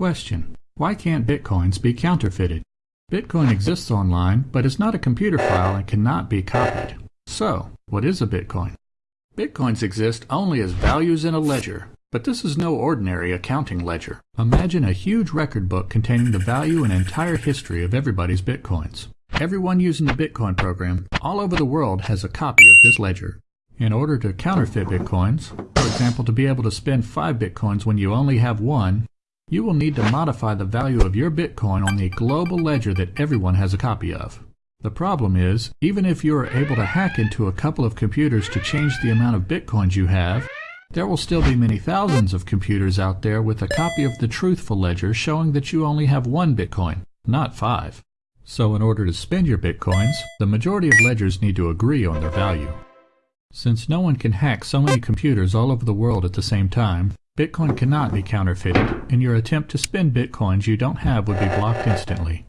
Question. Why can't bitcoins be counterfeited? Bitcoin exists online, but is not a computer file and cannot be copied. So, what is a bitcoin? Bitcoins exist only as values in a ledger, but this is no ordinary accounting ledger. Imagine a huge record book containing the value and entire history of everybody's bitcoins. Everyone using the Bitcoin program all over the world has a copy of this ledger. In order to counterfeit bitcoins, for example to be able to spend 5 bitcoins when you only have one, you will need to modify the value of your bitcoin on the global ledger that everyone has a copy of. The problem is, even if you are able to hack into a couple of computers to change the amount of bitcoins you have, there will still be many thousands of computers out there with a copy of the truthful ledger showing that you only have one bitcoin, not five. So in order to spend your bitcoins, the majority of ledgers need to agree on their value. Since no one can hack so many computers all over the world at the same time, Bitcoin cannot be counterfeited, and your attempt to spend bitcoins you don't have would be blocked instantly.